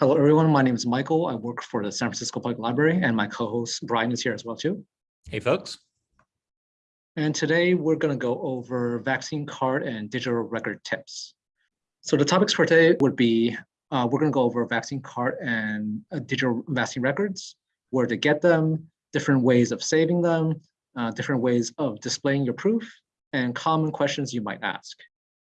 Hello, everyone. My name is Michael. I work for the San Francisco Public Library, and my co-host Brian is here as well too. Hey, folks. And today we're going to go over vaccine card and digital record tips. So the topics for today would be, uh, we're going to go over vaccine card and uh, digital vaccine records, where to get them, different ways of saving them, uh, different ways of displaying your proof, and common questions you might ask.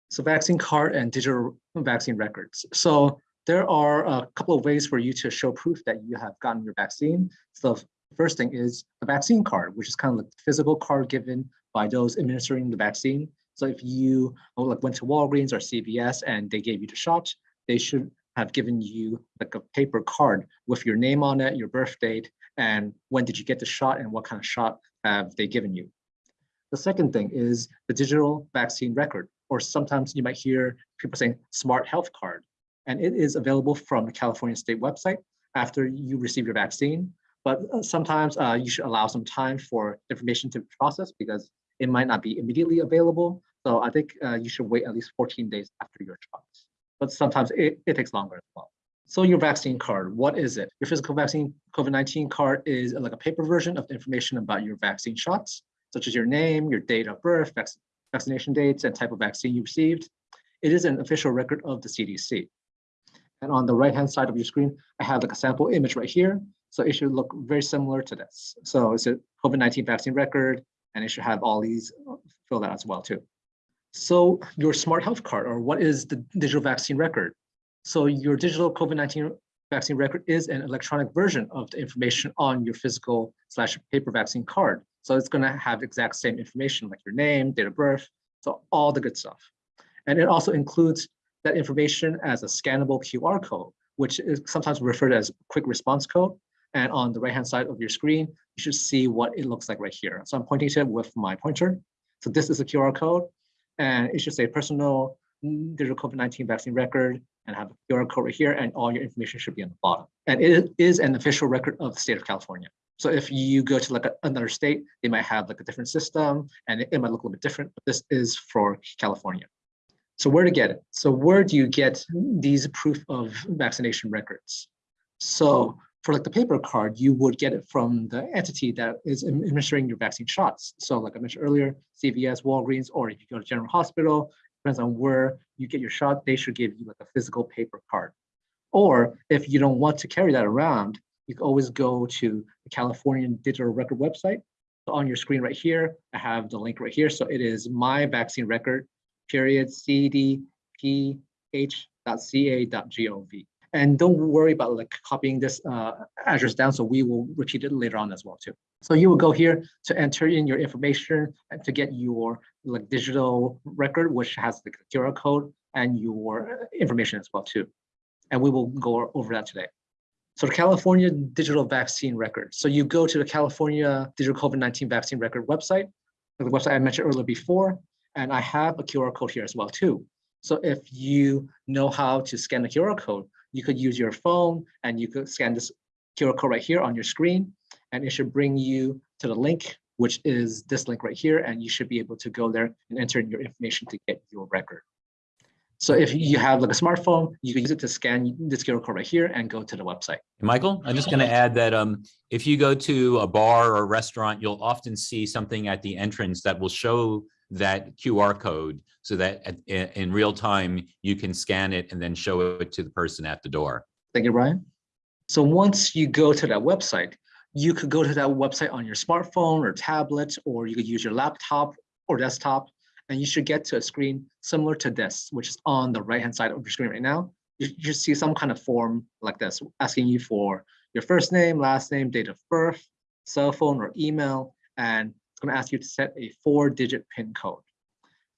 So vaccine card and digital vaccine records. So there are a couple of ways for you to show proof that you have gotten your vaccine. So the first thing is the vaccine card, which is kind of like the physical card given by those administering the vaccine. So if you oh, like went to Walgreens or CVS and they gave you the shot, they should have given you like a paper card with your name on it, your birth date, and when did you get the shot and what kind of shot have they given you. The second thing is the digital vaccine record, or sometimes you might hear people saying smart health card and it is available from the California state website after you receive your vaccine. But uh, sometimes uh, you should allow some time for information to process because it might not be immediately available. So I think uh, you should wait at least 14 days after your shots. But sometimes it, it takes longer as well. So your vaccine card, what is it? Your physical vaccine COVID-19 card is like a paper version of the information about your vaccine shots, such as your name, your date of birth, vac vaccination dates, and type of vaccine you received. It is an official record of the CDC. And on the right-hand side of your screen, I have like a sample image right here. So it should look very similar to this. So it's a COVID-19 vaccine record, and it should have all these uh, filled out as well too. So your smart health card, or what is the digital vaccine record? So your digital COVID-19 vaccine record is an electronic version of the information on your physical slash paper vaccine card. So it's gonna have exact same information like your name, date of birth, so all the good stuff. And it also includes that information as a scannable QR code, which is sometimes referred as quick response code. And on the right-hand side of your screen, you should see what it looks like right here. So I'm pointing to it with my pointer. So this is a QR code, and it should say personal digital COVID-19 vaccine record, and have a QR code right here, and all your information should be on the bottom. And it is an official record of the state of California. So if you go to like another state, they might have like a different system, and it might look a little bit different, but this is for California. So where to get it? So where do you get mm. these proof of vaccination records? So for like the paper card, you would get it from the entity that is administering your vaccine shots. So like I mentioned earlier, CVS, Walgreens, or if you go to General Hospital, depends on where you get your shot, they should give you like a physical paper card. Or if you don't want to carry that around, you can always go to the California Digital Record website. So on your screen right here, I have the link right here. So it is my vaccine record period cdph.ca.gov. And don't worry about like copying this uh, address down, so we will repeat it later on as well too. So you will go here to enter in your information and to get your like digital record, which has the QR code and your information as well too. And we will go over that today. So the California Digital Vaccine Record. So you go to the California Digital COVID-19 Vaccine Record website, the website I mentioned earlier before, and I have a QR code here as well too. So if you know how to scan the QR code, you could use your phone and you could scan this QR code right here on your screen, and it should bring you to the link, which is this link right here, and you should be able to go there and enter in your information to get your record. So if you have like a smartphone, you can use it to scan this QR code right here and go to the website. Michael, I'm just going to add that um, if you go to a bar or a restaurant, you'll often see something at the entrance that will show that QR code so that at, in real time you can scan it and then show it to the person at the door. Thank you, Brian. So once you go to that website, you could go to that website on your smartphone or tablet, or you could use your laptop or desktop, and you should get to a screen similar to this, which is on the right-hand side of your screen right now. You, you see some kind of form like this, asking you for your first name, last name, date of birth, cell phone or email, and it's going to ask you to set a four digit PIN code.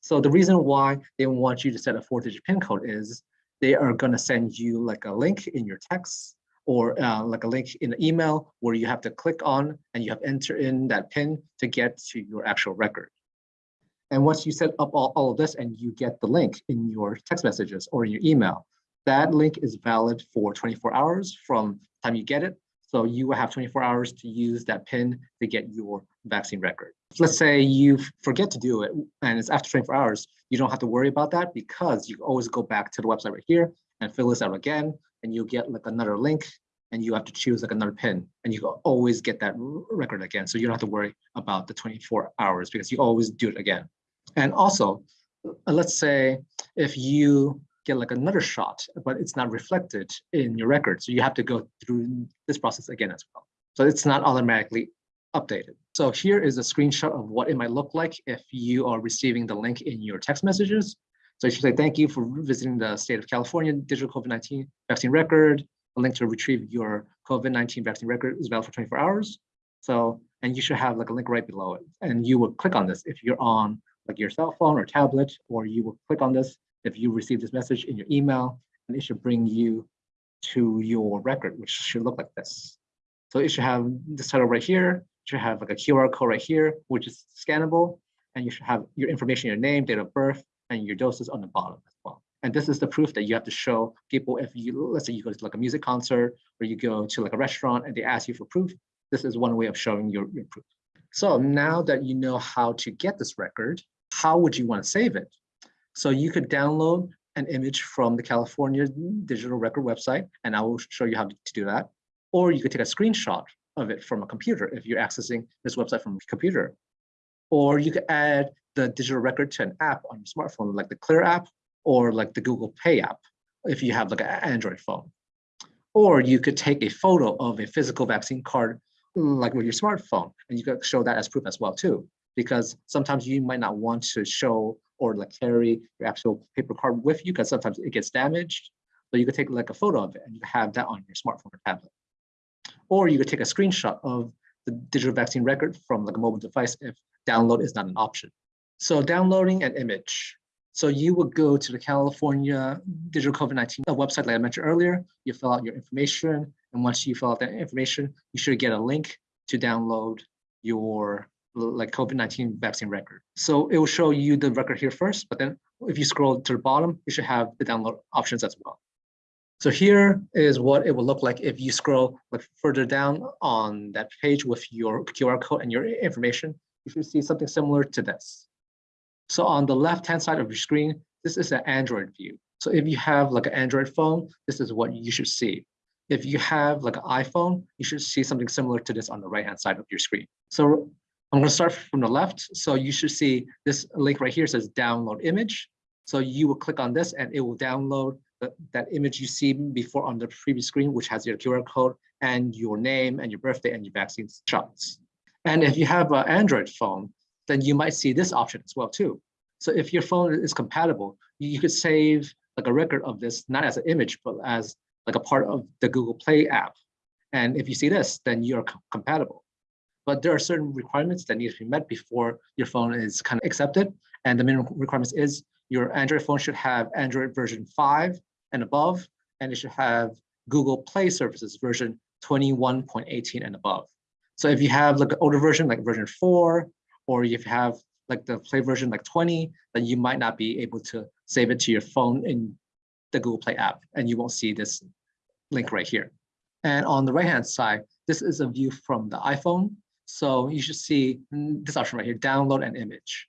So the reason why they want you to set a four digit PIN code is they are going to send you like a link in your text or uh, like a link in the email where you have to click on and you have enter in that PIN to get to your actual record. And once you set up all, all of this and you get the link in your text messages or in your email, that link is valid for 24 hours from time you get it so you will have 24 hours to use that PIN to get your vaccine record. Let's say you forget to do it and it's after 24 hours, you don't have to worry about that because you always go back to the website right here and fill this out again. and you get like another link and you have to choose like another pin and you always get that record again. So you don't have to worry about the 24 hours because you always do it again. And also, uh, let's say if you get like another shot, but it's not reflected in your record. So you have to go through this process again as well. So it's not automatically updated. So here is a screenshot of what it might look like if you are receiving the link in your text messages. So you should say, thank you for visiting the state of California digital COVID-19 vaccine record. A link to retrieve your COVID-19 vaccine record is valid for 24 hours. So, and you should have like a link right below it. And you will click on this if you're on like your cell phone or tablet, or you will click on this if you receive this message in your email, and it should bring you to your record, which should look like this. So it should have this title right here, it should have like a QR code right here, which is scannable, and you should have your information, your name, date of birth, and your doses on the bottom as well. And this is the proof that you have to show people if you, let's say you go to like a music concert or you go to like a restaurant and they ask you for proof, this is one way of showing your, your proof. So now that you know how to get this record, how would you want to save it? So you could download an image from the California Digital Record website, and I will show you how to do that. Or you could take a screenshot of it from a computer if you're accessing this website from a computer. Or you could add the digital record to an app on your smartphone, like the Clear app or like the Google Pay app, if you have like an Android phone. Or you could take a photo of a physical vaccine card, like with your smartphone, and you could show that as proof as well too. Because sometimes you might not want to show or like carry your actual paper card with you because sometimes it gets damaged. But you could take like a photo of it and you have that on your smartphone or tablet. Or you could take a screenshot of the digital vaccine record from like a mobile device if download is not an option. So downloading an image. So you would go to the California Digital COVID-19 uh, website, like I mentioned earlier, you fill out your information. And once you fill out that information, you should get a link to download your like COVID-19 vaccine record. So it will show you the record here first, but then if you scroll to the bottom, you should have the download options as well. So here is what it will look like if you scroll like further down on that page with your QR code and your information, you should see something similar to this. So on the left-hand side of your screen, this is an Android view. So if you have like an Android phone, this is what you should see. If you have like an iPhone, you should see something similar to this on the right-hand side of your screen. So I'm gonna start from the left. So you should see this link right here says download image. So you will click on this and it will download the, that image you see before on the previous screen, which has your QR code and your name and your birthday and your vaccine shots. And if you have an Android phone, then you might see this option as well too. So if your phone is compatible, you could save like a record of this, not as an image, but as like a part of the Google Play app. And if you see this, then you're compatible but there are certain requirements that need to be met before your phone is kind of accepted. And the minimum requirements is your Android phone should have Android version 5 and above, and it should have Google Play services version 21.18 and above. So if you have like an older version, like version 4, or if you have like the Play version like 20, then you might not be able to save it to your phone in the Google Play app, and you won't see this link right here. And on the right-hand side, this is a view from the iPhone. So you should see mm, this option right here, download an image.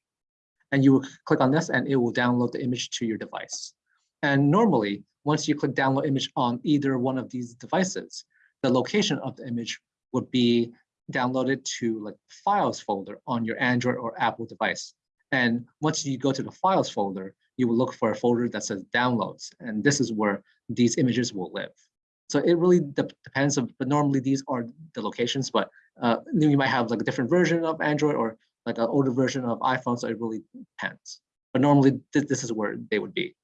And you will click on this and it will download the image to your device. And normally, once you click download image on either one of these devices, the location of the image would be downloaded to like files folder on your Android or Apple device. And once you go to the files folder, you will look for a folder that says downloads. And this is where these images will live. So it really de depends, on, but normally these are the locations, but uh, you might have like a different version of Android or like an older version of iPhone, so it really depends. But normally th this is where they would be.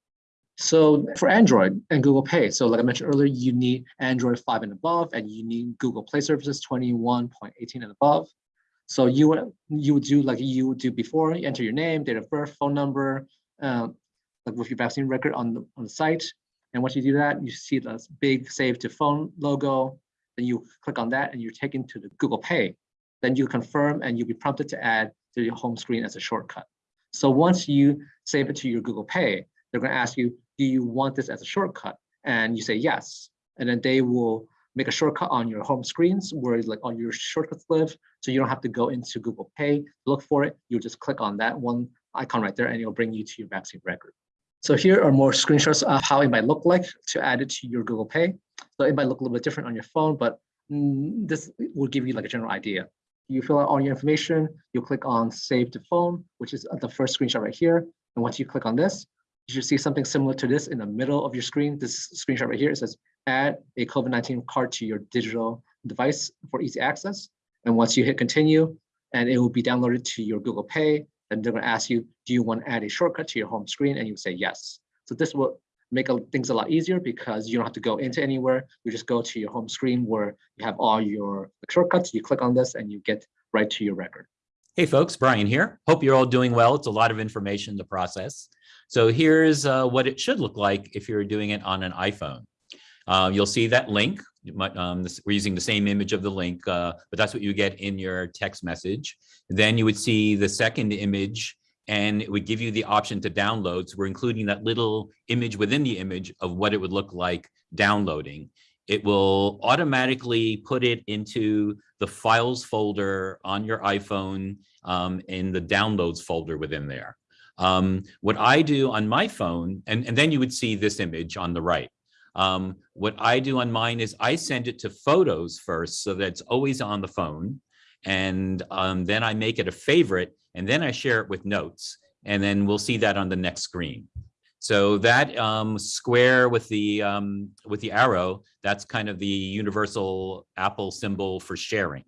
So for Android and Google Pay, so like I mentioned earlier, you need Android 5 and above, and you need Google Play services 21.18 and above. So you would you would do like you would do before, you enter your name, date of birth, phone number, um, like with your vaccine record on the on the site, and once you do that, you see this big save to phone logo. Then you click on that and you're taken to the Google Pay. Then you confirm and you'll be prompted to add to your home screen as a shortcut. So once you save it to your Google Pay, they're going to ask you, do you want this as a shortcut? And you say yes. And then they will make a shortcut on your home screens where like all your shortcuts live. So you don't have to go into Google Pay, look for it. You just click on that one icon right there and it'll bring you to your vaccine record. So here are more screenshots of how it might look like to add it to your Google Pay. So it might look a little bit different on your phone, but mm, this will give you like a general idea. You fill out all your information, you click on save to phone, which is the first screenshot right here. And once you click on this, you should see something similar to this in the middle of your screen. This screenshot right here, it says add a COVID-19 card to your digital device for easy access. And once you hit continue, and it will be downloaded to your Google Pay, and they're gonna ask you, do you want to add a shortcut to your home screen? And you say yes. So this will make a- things a lot easier because you don't have to go into anywhere. You just go to your home screen where you have all your shortcuts. You click on this and you get right to your record. Hey folks, Brian here. Hope you're all doing well. It's a lot of information to process. So here's uh, what it should look like if you're doing it on an iPhone. Uh, you'll see that link. Might, um, this, we're using the same image of the link, uh, but that's what you get in your text message. Then you would see the second image and it would give you the option to download. So we're including that little image within the image of what it would look like downloading. It will automatically put it into the files folder on your iPhone um, in the downloads folder within there. Um, what I do on my phone, and, and then you would see this image on the right. Um, what I do on mine is I send it to photos first so that it's always on the phone. And um, then I make it a favorite and then I share it with notes. And then we'll see that on the next screen. So that um, square with the um, with the arrow, that's kind of the universal Apple symbol for sharing.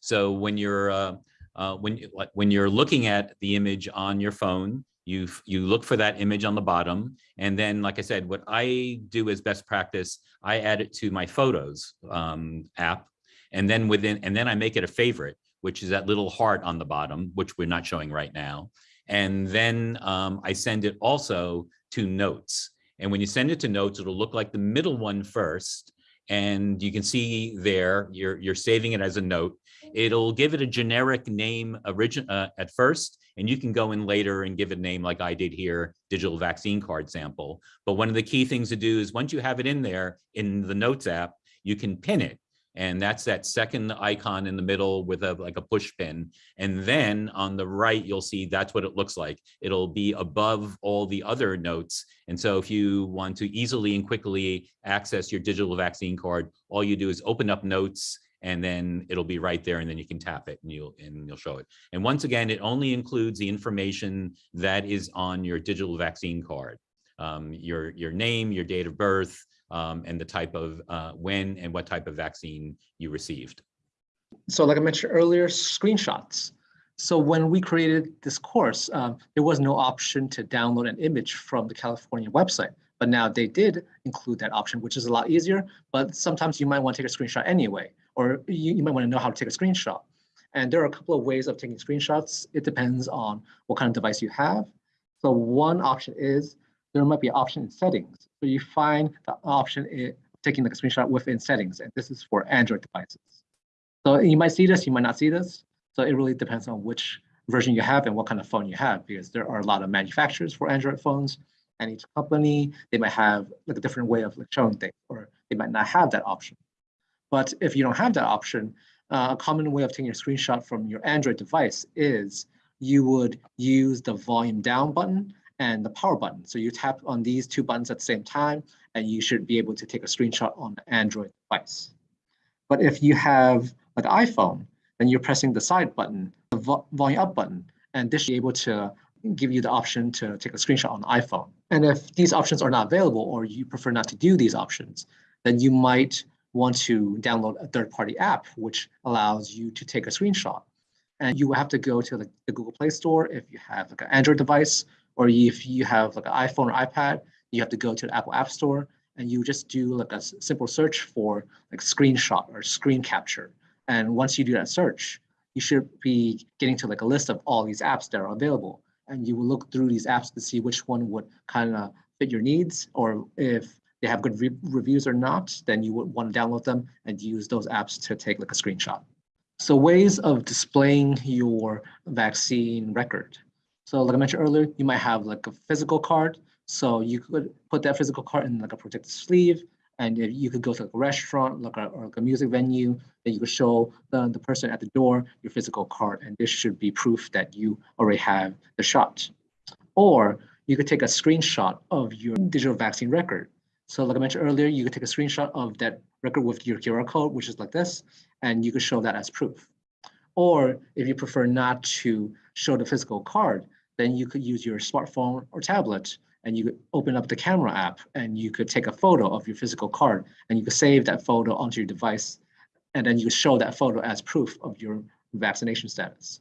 So when you're uh, uh, when when you're looking at the image on your phone, you you look for that image on the bottom, and then, like I said, what I do as best practice, I add it to my Photos um, app, and then within and then I make it a favorite, which is that little heart on the bottom, which we're not showing right now. And then um, I send it also to notes. And when you send it to notes, it'll look like the middle one first. And you can see there, you're, you're saving it as a note. It'll give it a generic name origin uh, at first, and you can go in later and give it a name like I did here, digital vaccine card sample. But one of the key things to do is once you have it in there in the notes app, you can pin it. And that's that second icon in the middle with a like a push pin. And then on the right, you'll see that's what it looks like. It'll be above all the other notes. And so if you want to easily and quickly access your digital vaccine card, all you do is open up notes and then it'll be right there and then you can tap it and you'll and you'll show it. And once again, it only includes the information that is on your digital vaccine card. Um, your, your name, your date of birth, um, and the type of uh, when and what type of vaccine you received. So like I mentioned earlier, screenshots. So when we created this course, um, there was no option to download an image from the California website. But now they did include that option, which is a lot easier. But sometimes you might want to take a screenshot anyway, or you, you might want to know how to take a screenshot. And there are a couple of ways of taking screenshots. It depends on what kind of device you have. So one option is there might be an option in settings. So you find the option in taking the screenshot within settings, and this is for Android devices. So you might see this, you might not see this. So it really depends on which version you have and what kind of phone you have, because there are a lot of manufacturers for Android phones, and each company they might have like a different way of like showing things, or they might not have that option. But if you don't have that option, uh, a common way of taking a screenshot from your Android device is you would use the volume down button and the power button. So you tap on these two buttons at the same time, and you should be able to take a screenshot on Android device. But if you have an iPhone, then you're pressing the side button, the vo volume up button, and this should be able to give you the option to take a screenshot on iPhone. And if these options are not available or you prefer not to do these options, then you might want to download a third-party app, which allows you to take a screenshot. And you will have to go to the, the Google Play Store if you have like an Android device, or if you have like an iPhone or iPad, you have to go to the Apple App Store and you just do like a simple search for like screenshot or screen capture. And once you do that search, you should be getting to like a list of all these apps that are available. And you will look through these apps to see which one would kind of fit your needs, or if they have good re reviews or not, then you would want to download them and use those apps to take like a screenshot. So ways of displaying your vaccine record. So like I mentioned earlier, you might have like a physical card. So you could put that physical card in like a protected sleeve and you could go to like a restaurant like a, or like a music venue, then you could show the, the person at the door your physical card and this should be proof that you already have the shot. Or you could take a screenshot of your digital vaccine record. So like I mentioned earlier, you could take a screenshot of that record with your QR code, which is like this, and you could show that as proof. Or if you prefer not to show the physical card, then you could use your smartphone or tablet and you could open up the camera app and you could take a photo of your physical card and you could save that photo onto your device. And then you show that photo as proof of your vaccination status.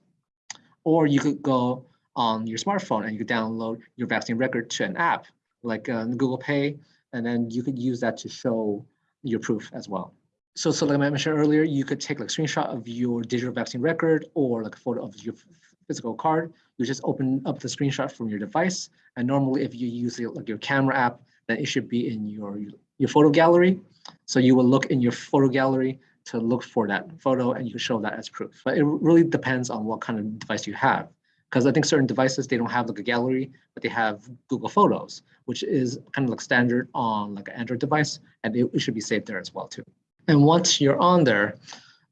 Or you could go on your smartphone and you could download your vaccine record to an app like uh, Google Pay, and then you could use that to show your proof as well. So, so like I mentioned earlier, you could take like a screenshot of your digital vaccine record or like a photo of your physical card. You just open up the screenshot from your device. And normally if you use like your camera app, then it should be in your, your photo gallery. So you will look in your photo gallery to look for that photo and you can show that as proof. But it really depends on what kind of device you have. Because I think certain devices, they don't have like a gallery, but they have Google Photos, which is kind of like standard on like an Android device, and it, it should be saved there as well too. And once you're on there,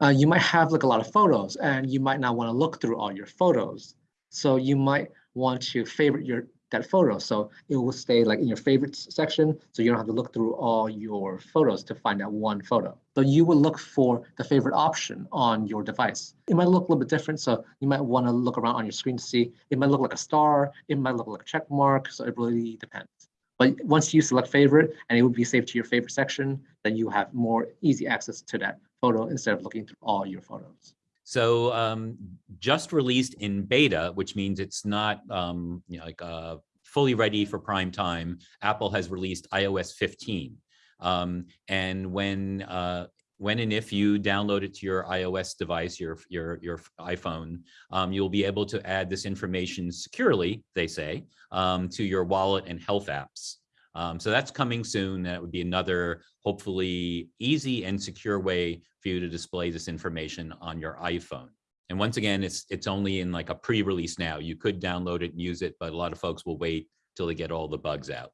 uh, you might have like a lot of photos and you might not want to look through all your photos. So you might want to favorite your that photo. So it will stay like in your favorites section. So you don't have to look through all your photos to find that one photo. So you will look for the favorite option on your device. It might look a little bit different. So you might want to look around on your screen to see, it might look like a star. It might look like a check mark. So it really depends. But once you select favorite and it will be saved to your favorite section, then you have more easy access to that photo instead of looking through all your photos. So um, just released in beta, which means it's not um, you know, like uh, fully ready for prime time, Apple has released iOS 15. Um, and when uh, when and if you download it to your iOS device, your your your iPhone, um, you'll be able to add this information securely, they say, um, to your wallet and health apps. Um, so that's coming soon. That would be another hopefully easy and secure way for you to display this information on your iPhone. And once again, it's it's only in like a pre-release now. You could download it and use it, but a lot of folks will wait till they get all the bugs out.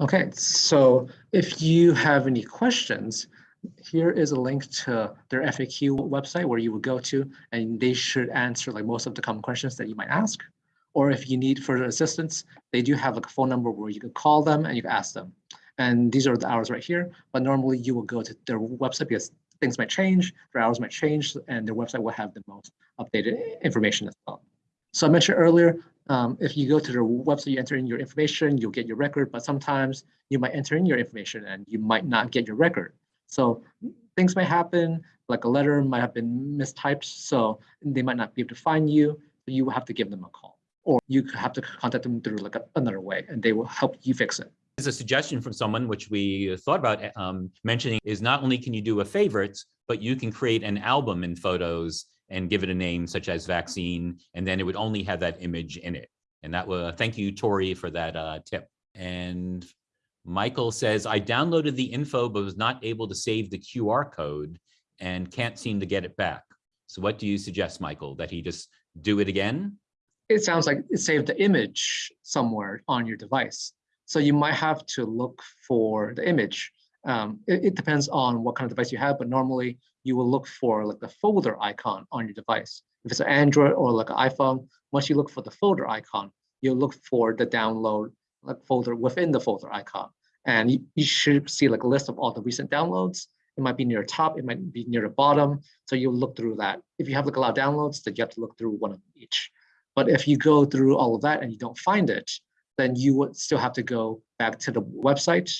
Okay, so if you have any questions, here is a link to their FAQ website where you would go to, and they should answer like most of the common questions that you might ask. Or if you need further assistance, they do have like a phone number where you can call them and you can ask them. And these are the hours right here, but normally you will go to their website because things might change, their hours might change, and their website will have the most updated information as well. So I mentioned earlier, um, if you go to their website, you enter in your information, you'll get your record, but sometimes you might enter in your information and you might not get your record. So things might happen, like a letter might have been mistyped, so they might not be able to find you, so you will have to give them a call. Or you could have to contact them through like a, another way, and they will help you fix it. There's a suggestion from someone, which we thought about um, mentioning, is not only can you do a favorites, but you can create an album in photos and give it a name such as vaccine, and then it would only have that image in it. And that will, thank you, Tori, for that uh, tip. And Michael says, I downloaded the info, but was not able to save the QR code and can't seem to get it back. So what do you suggest, Michael, that he just do it again? It sounds like it saved the image somewhere on your device. So you might have to look for the image. Um, it, it, depends on what kind of device you have, but normally you will look for like the folder icon on your device. If it's an Android or like an iPhone, once you look for the folder icon, you'll look for the download like folder within the folder icon. And you, you should see like a list of all the recent downloads. It might be near the top, it might be near the bottom. So you'll look through that. If you have like a lot of downloads, then you have to look through one of each. But if you go through all of that and you don't find it, then you would still have to go back to the website.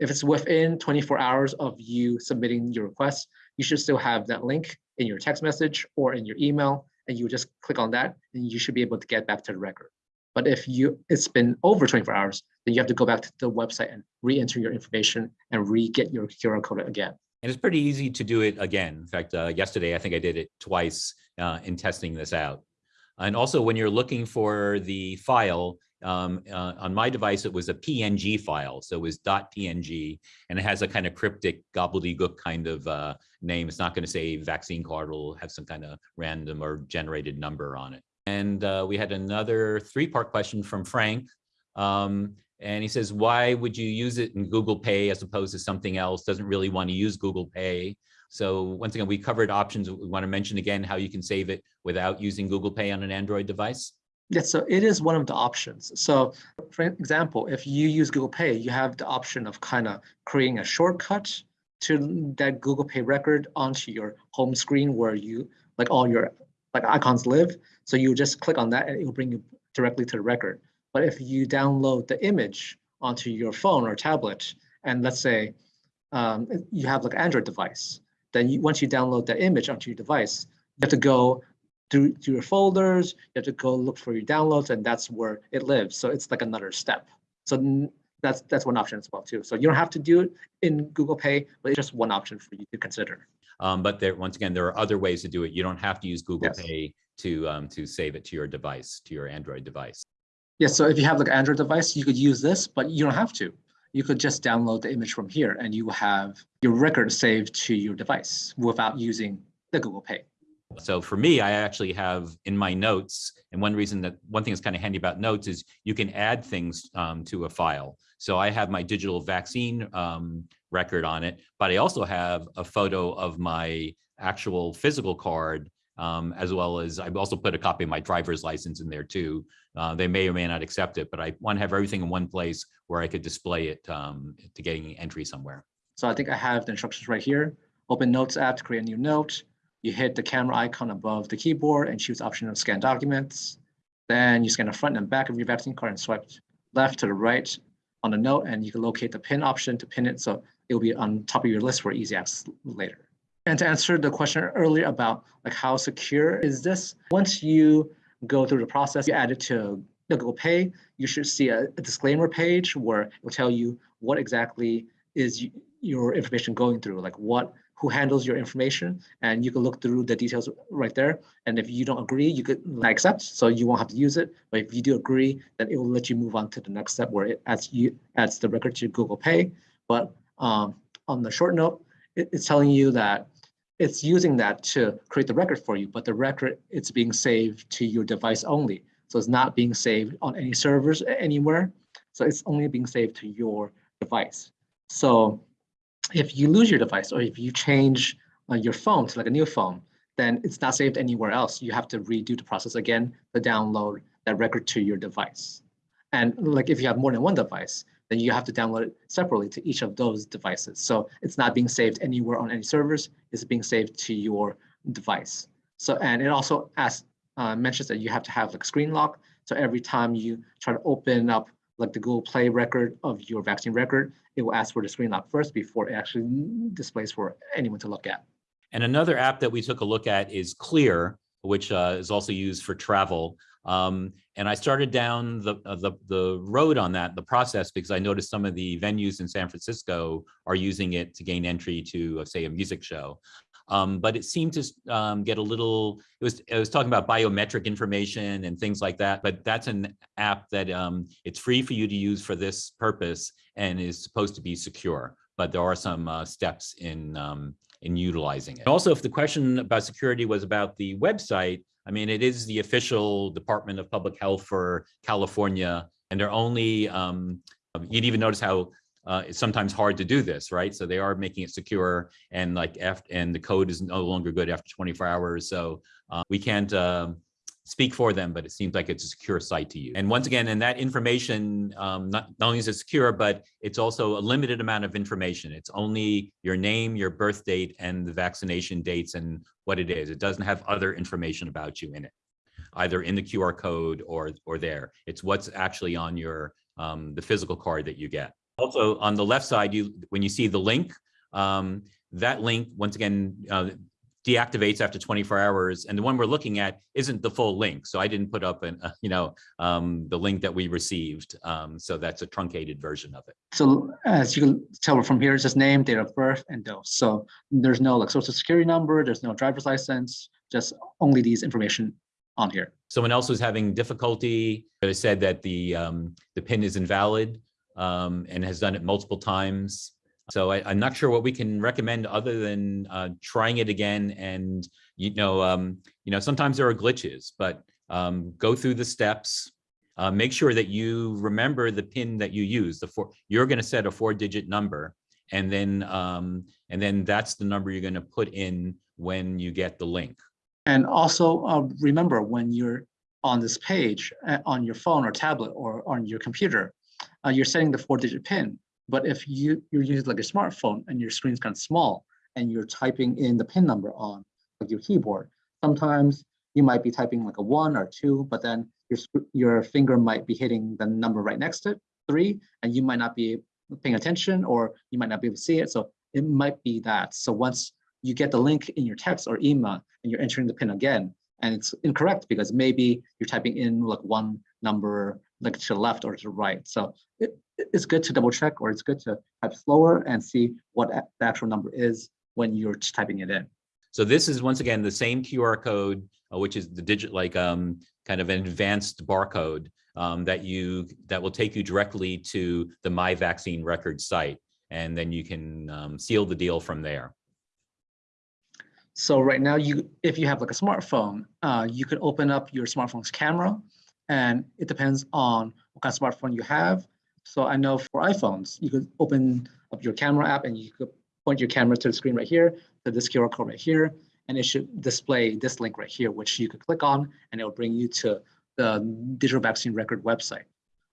If it's within 24 hours of you submitting your request, you should still have that link in your text message or in your email, and you just click on that, and you should be able to get back to the record. But if you it's been over 24 hours, then you have to go back to the website and re-enter your information and re-get your QR code again. And it's pretty easy to do it again. In fact, uh, yesterday, I think I did it twice uh, in testing this out. And also when you're looking for the file, um, uh, on my device, it was a PNG file. So it was .png and it has a kind of cryptic gobbledygook kind of uh, name. It's not going to say vaccine card. It'll have some kind of random or generated number on it. And uh, we had another three-part question from Frank. Um, and he says, why would you use it in Google Pay as opposed to something else? Doesn't really want to use Google Pay. So once again, we covered options. We want to mention again how you can save it without using Google Pay on an Android device. Yes, so it is one of the options. So for example, if you use Google Pay, you have the option of kind of creating a shortcut to that Google Pay record onto your home screen where you like all your like icons live. So you just click on that and it will bring you directly to the record. But if you download the image onto your phone or tablet, and let's say um, you have like an Android device, then you, once you download the image onto your device, you have to go through, through your folders, you have to go look for your downloads, and that's where it lives. So it's like another step. So that's that's one option as well too. So you don't have to do it in Google Pay, but it's just one option for you to consider. Um, but there, once again, there are other ways to do it. You don't have to use Google Yes. Pay to, um, to save it to your device, to your Android device. Yeah, so if you have like an Android device, you could use this, but you don't have to. You could just download the image from here and you have your record saved to your device without using the Google Pay. So for me, I actually have in my notes, and one reason that one thing that's kind of handy about notes is you can add things um, to a file. So I have my digital vaccine um, record on it, but I also have a photo of my actual physical card, um, as well as I've also put a copy of my driver's license in there too. Uh, they may or may not accept it, but I want to have everything in one place where I could display it um, to getting entry somewhere. So I think I have the instructions right here. Open Notes app to create a new note. You hit the camera icon above the keyboard and choose option of scan documents. Then you scan the front and back of your vaccine card and swipe left to the right on the note and you can locate the pin option to pin it. So it will be on top of your list for easy access later. And to answer the question earlier about like how secure is this, once you go through the process, you add it to the Google Pay, you should see a, a disclaimer page where it will tell you what exactly is your information going through, like what, who handles your information, and you can look through the details right there. And if you don't agree, you could accept, so you won't have to use it. But if you do agree, then it will let you move on to the next step where it adds you adds the record to Google Pay. But um, on the short note, it, it's telling you that it's using that to create the record for you, but the record it's being saved to your device only. So it's not being saved on any servers anywhere. So it's only being saved to your device. So if you lose your device or if you change uh, your phone to like a new phone, then it's not saved anywhere else. You have to redo the process again to download that record to your device. And like if you have more than one device, then you have to download it separately to each of those devices. So it's not being saved anywhere on any servers. It's being saved to your device. So and it also asks uh, mentions that you have to have like screen lock. So every time you try to open up like the Google Play record of your vaccine record, it will ask for the screen lock first before it actually displays for anyone to look at. And another app that we took a look at is Clear, which uh, is also used for travel. Um, and I started down the, uh, the the road on that, the process, because I noticed some of the venues in San Francisco are using it to gain entry to, uh, say, a music show. Um, but it seemed to um, get a little. It was it was talking about biometric information and things like that. But that's an app that um, it's free for you to use for this purpose and is supposed to be secure. But there are some uh, steps in um, in utilizing it. Also, if the question about security was about the website, I mean, it is the official Department of Public Health for California, and they're only, um, you'd even notice how uh, it's sometimes hard to do this, right? So they are making it secure and like, after, and the code is no longer good after 24 hours. So uh, we can't um, speak for them, but it seems like it's a secure site to use. And once again, and that information, um, not, not only is it secure, but it's also a limited amount of information. It's only your name, your birth date, and the vaccination dates and what it is. It doesn't have other information about you in it, either in the QR code or, or there. It's what's actually on your, um, the physical card that you get. Also, on the left side, you, when you see the link, um, that link, once again, uh, deactivates after 24 hours. And the one we're looking at isn't the full link. So I didn't put up an, uh, you know, um, the link that we received. Um, so that's a truncated version of it. So as you can tell from here, it's just name, date of birth, and dose. So there's no like social security number, there's no driver's license, just only these information on here. Someone else was having difficulty. They said that the, um, the pin is invalid um, and has done it multiple times. So I, I'm not sure what we can recommend other than uh, trying it again. And you know, um, you know, sometimes there are glitches, but um, go through the steps. Uh, make sure that you remember the pin that you use. The four you're going to set a four-digit number, and then um, and then that's the number you're going to put in when you get the link. And also uh, remember when you're on this page uh, on your phone or tablet or on your computer, uh, you're setting the four digit pin. But if you, you're using like a smartphone and your screen's kind of small and you're typing in the pin number on like your keyboard, sometimes you might be typing like a one or two, but then your, your finger might be hitting the number right next to it, three, and you might not be paying attention or you might not be able to see it. So it might be that. So once you get the link in your text or email and you're entering the pin again, and it's incorrect because maybe you're typing in like one number like to the left or to the right. So it, it's good to double check or it's good to type slower and see what the actual number is when you're typing it in. So this is once again the same QR code, uh, which is the digit like um kind of an advanced barcode um, that you that will take you directly to the My Vaccine Record site, and then you can um, seal the deal from there. So right now, you if you have like a smartphone, uh, you could open up your smartphone's camera, and it depends on what kind of smartphone you have. So I know for iPhones, you could open up your camera app and you could point your camera to the screen right here, to this QR code right here, and it should display this link right here, which you could click on, and it will bring you to the Digital Vaccine Record website.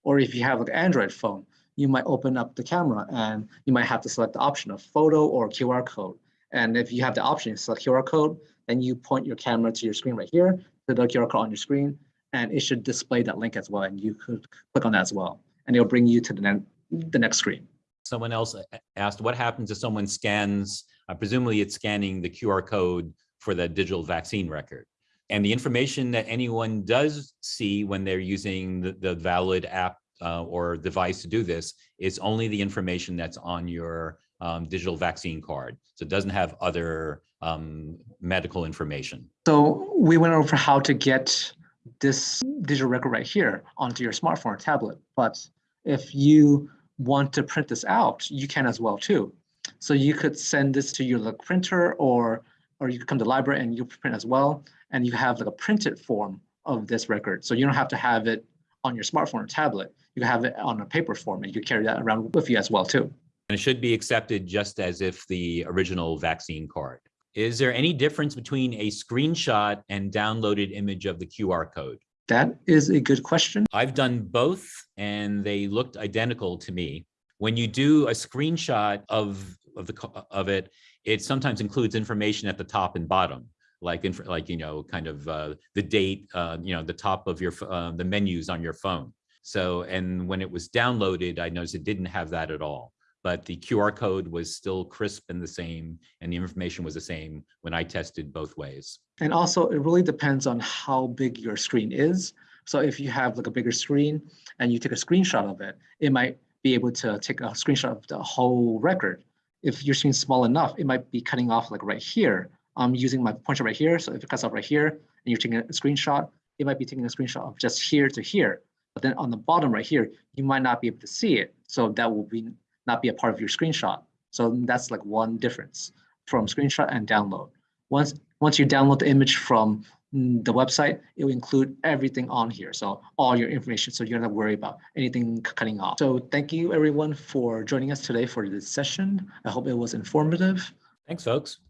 Or if you have like an Android phone, you might open up the camera and you might have to select the option of photo or QR code. And if you have the option to select QR code, then you point your camera to your screen right here, to the QR code on your screen, and it should display that link as well. And you could click on that as well, and it'll bring you to the, ne- the next screen. Someone else asked, what happens if someone scans, uh, presumably it's scanning the QR code for the digital vaccine record? And the information that anyone does see when they're using the, the valid app uh, or device to do this is only the information that's on your um, digital vaccine card. So it doesn't have other um, medical information. So we went over how to get this digital record right here onto your smartphone or tablet. But if you want to print this out, you can as well too. So you could send this to your like, printer or or you could come to the library and you print as well. And you have like a printed form of this record. So you don't have to have it on your smartphone or tablet. You can have it on a paper form and you carry that around with you as well too. And it should be accepted just as if the original vaccine card. Is there any difference between a screenshot and downloaded image of the QR code? That is a good question. I've done both and they looked identical to me. When you do a screenshot of, of the, of it, it sometimes includes information at the top and bottom, like, inf- like, you know, kind of uh, the date, uh, you know, the top of your, uh, the menus on your phone. So, and when it was downloaded, I noticed it didn't have that at all. But the QR code was still crisp and the same, and the information was the same when I tested both ways. And also, it really depends on how big your screen is. So if you have like a bigger screen and you take a screenshot of it, it might be able to take a screenshot of the whole record. If your screen's small enough, it might be cutting off like right here. I'm using my pointer right here. So if it cuts off right here and you're taking a screenshot, it might be taking a screenshot of just here to here. But then on the bottom right here, you might not be able to see it. So that will be not be a part of your screenshot. So that's like one difference from screenshot and download. Once once you download the image from mm, the website, it will include everything on here. So all your information, so you don't have to worry about anything cutting off. So thank you everyone for joining us today for this session. I hope it was informative. Thanks, folks.